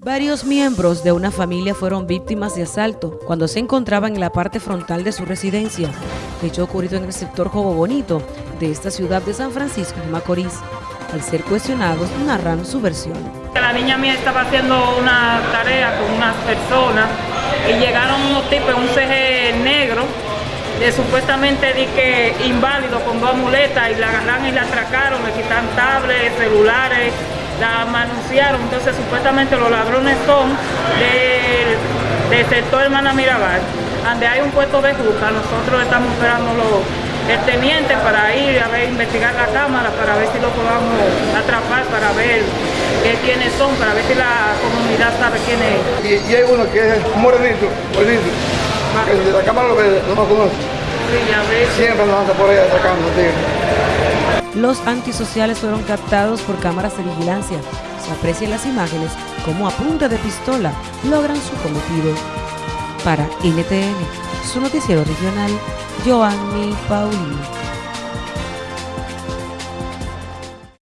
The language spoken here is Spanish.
Varios miembros de una familia fueron víctimas de asalto cuando se encontraban en la parte frontal de su residencia, hecho ocurrido en el sector Jobo Bonito de esta ciudad de San Francisco de Macorís. Al ser cuestionados, narran su versión. La niña mía estaba haciendo una tarea con unas personas y llegaron unos tipos en un CG negro, de supuestamente di inválido con dos muletas y la agarraron y la atracaron, le quitan tablets, celulares, la manunciaron, entonces supuestamente los ladrones son del, del sector Hermana Mirabal, donde hay un puesto de juca, nosotros estamos esperando los, el teniente para ir a ver, investigar la cámara, para ver si lo podamos atrapar, para ver qué, quiénes son, para ver si la comunidad sabe quién es. Y, y hay uno que es morenito, morenito, que de la cámara lo ve, no lo conoce. Sí. Siempre nos anda por ahí atacando, tío. Los antisociales fueron captados por cámaras de vigilancia. Se aprecian las imágenes como a punta de pistola logran su cometido. Para NTN, su noticiero regional, Joanny Paulino.